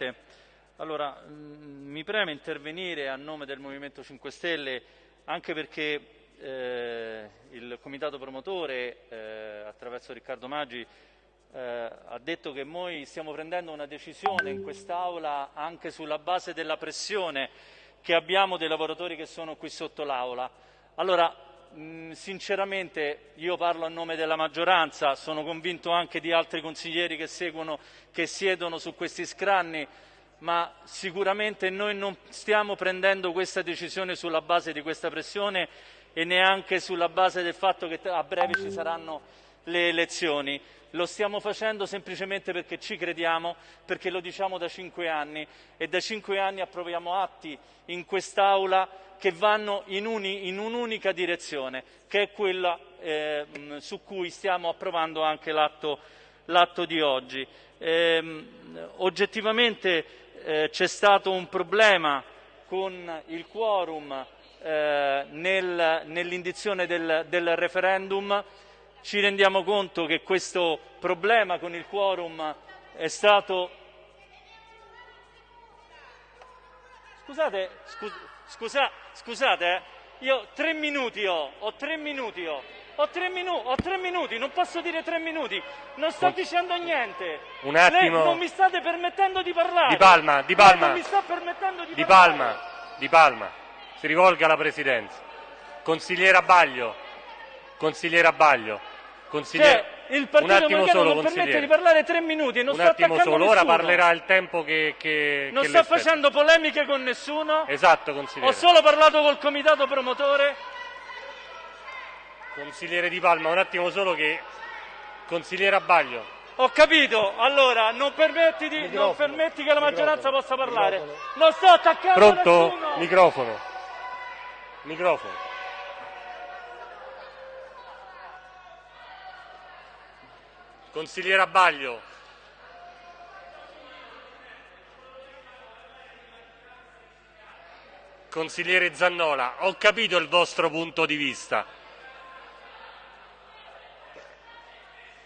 Presidente. Allora, mh, mi preme intervenire a nome del Movimento 5 Stelle anche perché eh, il comitato promotore, eh, attraverso Riccardo Maggi, eh, ha detto che noi stiamo prendendo una decisione in quest'Aula anche sulla base della pressione che abbiamo dei lavoratori che sono qui sotto l'Aula. Allora, mh, sinceramente io parlo a nome della maggioranza, sono convinto anche di altri consiglieri che seguono, che siedono su questi scranni, ma sicuramente noi non stiamo prendendo questa decisione sulla base di questa pressione e neanche sulla base del fatto che a breve ci saranno le elezioni. Lo stiamo facendo semplicemente perché ci crediamo, perché lo diciamo da cinque anni e da cinque anni approviamo atti in quest'Aula che vanno in, uni, in un'unica direzione, che è quella eh, su cui stiamo approvando anche l'atto, l'atto di oggi. Eh, oggettivamente eh, c'è stato un problema con il quorum eh, nel, nell'indizione del, del referendum ci rendiamo conto che questo problema con il quorum è stato... Scusate, scus scusa scusate, eh? io tre minuti ho, ho tre minuti ho, ho tre, minu ho tre minuti, non posso dire tre minuti, non sto dicendo niente. Un attimo. Lei non mi state permettendo di parlare. Di Palma, di Palma. Lei non mi sta permettendo di, di parlare. Palma, di Palma, si rivolga alla Presidenza. Consigliera Baglio, consigliera Baglio, consigliera... Cioè, il un Partito attimo Democratico solo, non permette consigliere. di parlare tre minuti e non Un sto attimo attaccando solo, ora nessuno. parlerà il tempo che, che, Non che sto facendo polemiche con nessuno. Esatto, Ho consigliere. solo parlato col comitato promotore. Consigliere Di Palma, un attimo solo che... Consigliera Baglio, Ho capito, allora non permetti, di- non permetti che la maggioranza microfono, possa parlare. microfono. Non sto attaccando pronto? nessuno. Microfono. Microfono. Consigliera Baglio. Consigliere Zannola, ho capito il vostro punto di vista.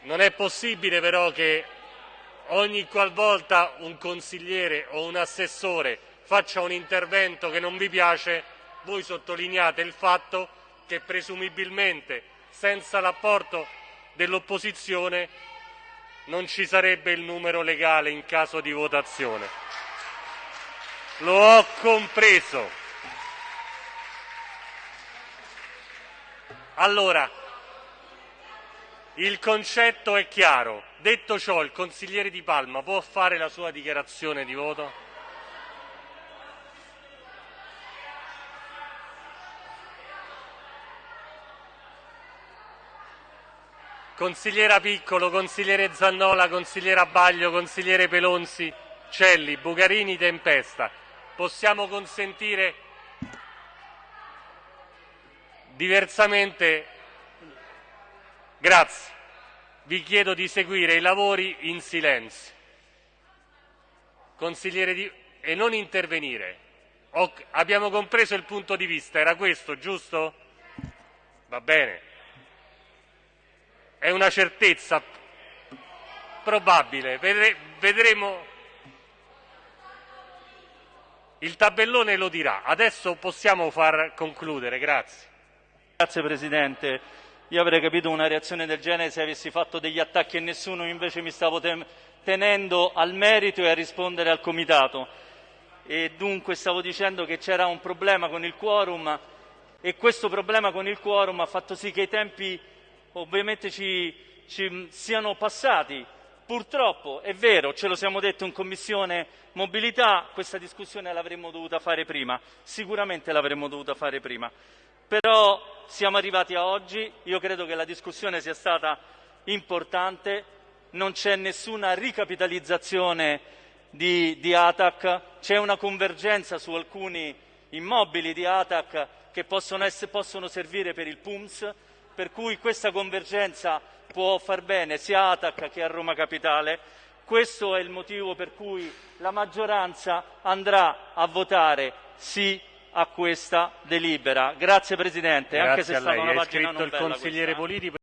Non è possibile però che ogni qualvolta un consigliere o un assessore faccia un intervento che non vi piace, voi sottolineate il fatto che presumibilmente senza l'apporto dell'opposizione non ci sarebbe il numero legale in caso di votazione. Lo ho compreso. Allora, il concetto è chiaro. Detto ciò, il consigliere Di Palma può fare la sua dichiarazione di voto? Consigliera Piccolo, consigliere Zannola, consigliera Baglio, consigliere Pelonzi, Celli, Bucarini, Tempesta. Possiamo consentire diversamente Grazie. Vi chiedo di seguire i lavori in silenzio. Consigliere di... e non intervenire. Ho- Abbiamo compreso il punto di vista, era questo, giusto? Va bene. È una certezza probabile. Vedre- vedremo. Il tabellone lo dirà. Adesso possiamo far concludere. Grazie. Grazie Presidente. Io avrei capito una reazione del genere se avessi fatto degli attacchi a nessuno, invece mi stavo tenendo al merito e a rispondere al comitato. E dunque stavo dicendo che c'era un problema con il quorum e questo problema con il quorum ha fatto sì che i tempi ovviamente ci, ci siano passati. Purtroppo è vero, ce lo siamo detto in commissione mobilità, questa discussione l'avremmo dovuta fare prima, sicuramente l'avremmo dovuta fare prima. Però siamo arrivati a oggi, io credo che la discussione sia stata importante, non c'è nessuna ricapitalizzazione di, di ATAC, c'è una convergenza su alcuni immobili di ATAC che possono, essere- possono servire per il PUMS, per cui questa convergenza può far bene sia a ATAC che a Roma Capitale. Questo è il motivo per cui la maggioranza andrà a votare sì a questa delibera. Grazie Presidente, anche se Grazie è stata una pagina non bella questa.